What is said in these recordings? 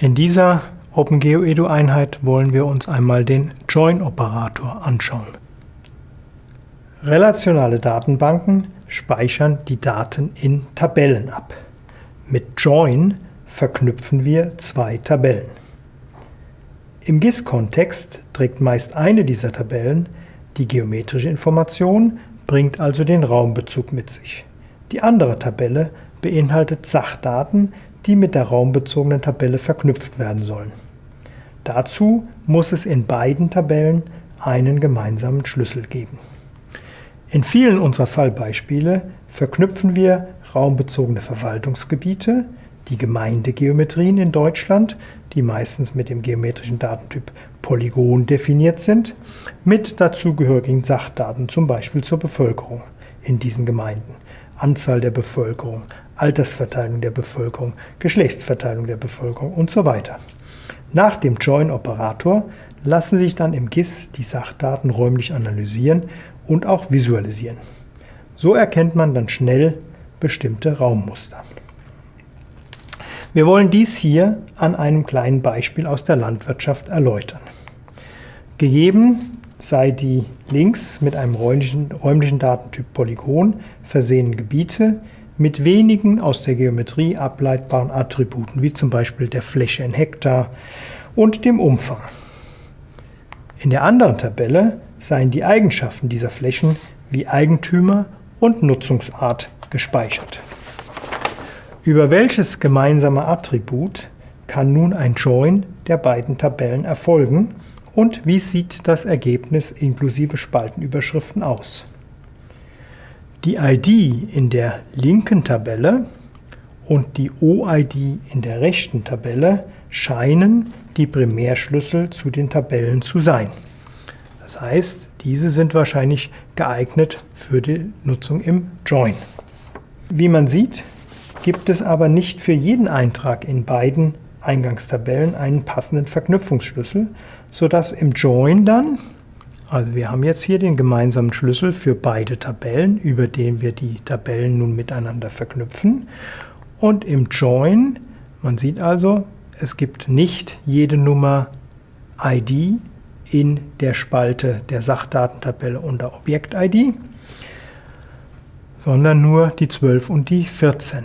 In dieser OpenGeoEDU-Einheit wollen wir uns einmal den Join-Operator anschauen. Relationale Datenbanken speichern die Daten in Tabellen ab. Mit Join verknüpfen wir zwei Tabellen. Im GIS-Kontext trägt meist eine dieser Tabellen die geometrische Information, bringt also den Raumbezug mit sich. Die andere Tabelle beinhaltet Sachdaten, die mit der raumbezogenen Tabelle verknüpft werden sollen. Dazu muss es in beiden Tabellen einen gemeinsamen Schlüssel geben. In vielen unserer Fallbeispiele verknüpfen wir raumbezogene Verwaltungsgebiete, die Gemeindegeometrien in Deutschland, die meistens mit dem geometrischen Datentyp Polygon definiert sind, mit dazugehörigen Sachdaten, zum Beispiel zur Bevölkerung in diesen Gemeinden. Anzahl der Bevölkerung, Altersverteilung der Bevölkerung, Geschlechtsverteilung der Bevölkerung und so weiter. Nach dem Join-Operator lassen sich dann im GIS die Sachdaten räumlich analysieren und auch visualisieren. So erkennt man dann schnell bestimmte Raummuster. Wir wollen dies hier an einem kleinen Beispiel aus der Landwirtschaft erläutern. Gegeben sei die links mit einem räumlichen, räumlichen Datentyp Polygon versehenen Gebiete mit wenigen aus der Geometrie ableitbaren Attributen, wie zum Beispiel der Fläche in Hektar und dem Umfang. In der anderen Tabelle seien die Eigenschaften dieser Flächen wie Eigentümer und Nutzungsart gespeichert. Über welches gemeinsame Attribut kann nun ein Join der beiden Tabellen erfolgen und wie sieht das Ergebnis inklusive Spaltenüberschriften aus? Die ID in der linken Tabelle und die OID in der rechten Tabelle scheinen die Primärschlüssel zu den Tabellen zu sein. Das heißt, diese sind wahrscheinlich geeignet für die Nutzung im Join. Wie man sieht, gibt es aber nicht für jeden Eintrag in beiden Eingangstabellen einen passenden Verknüpfungsschlüssel, sodass im Join dann, also wir haben jetzt hier den gemeinsamen Schlüssel für beide Tabellen, über den wir die Tabellen nun miteinander verknüpfen. Und im Join, man sieht also, es gibt nicht jede Nummer ID in der Spalte der Sachdatentabelle unter Objekt-ID, sondern nur die 12 und die 14.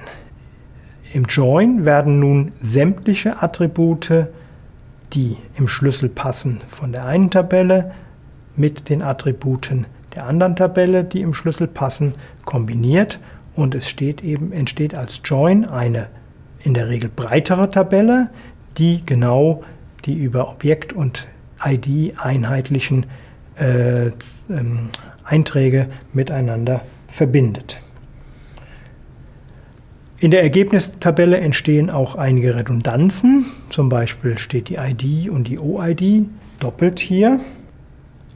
Im Join werden nun sämtliche Attribute, die im Schlüssel passen, von der einen Tabelle mit den Attributen der anderen Tabelle, die im Schlüssel passen, kombiniert und es eben, entsteht als Join eine in der Regel breitere Tabelle, die genau die über Objekt und ID einheitlichen äh, ähm, Einträge miteinander verbindet. In der Ergebnistabelle entstehen auch einige Redundanzen. Zum Beispiel steht die ID und die OID doppelt hier.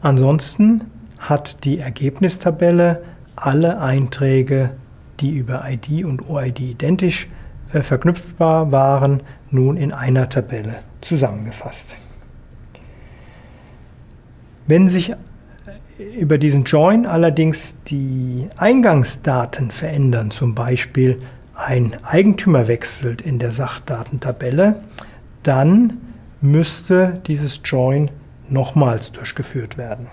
Ansonsten hat die Ergebnistabelle alle Einträge, die über ID und OID identisch äh, verknüpfbar waren, nun in einer Tabelle zusammengefasst. Wenn sich über diesen Join allerdings die Eingangsdaten verändern, zum Beispiel ein Eigentümer wechselt in der Sachdatentabelle, dann müsste dieses Join nochmals durchgeführt werden.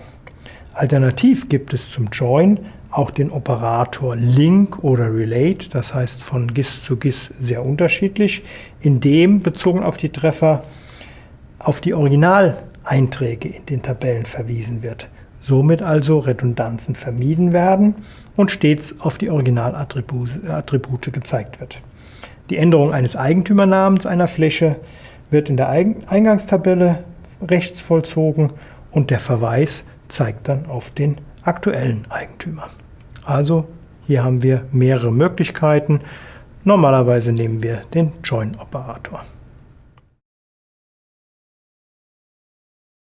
Alternativ gibt es zum Join auch den Operator Link oder Relate, das heißt von GIS zu GIS sehr unterschiedlich, in dem bezogen auf die Treffer auf die Originaleinträge in den Tabellen verwiesen wird. Somit also Redundanzen vermieden werden und stets auf die Originalattribute gezeigt wird. Die Änderung eines Eigentümernamens einer Fläche wird in der Eingangstabelle rechts vollzogen und der Verweis zeigt dann auf den aktuellen Eigentümer. Also hier haben wir mehrere Möglichkeiten. Normalerweise nehmen wir den Join-Operator.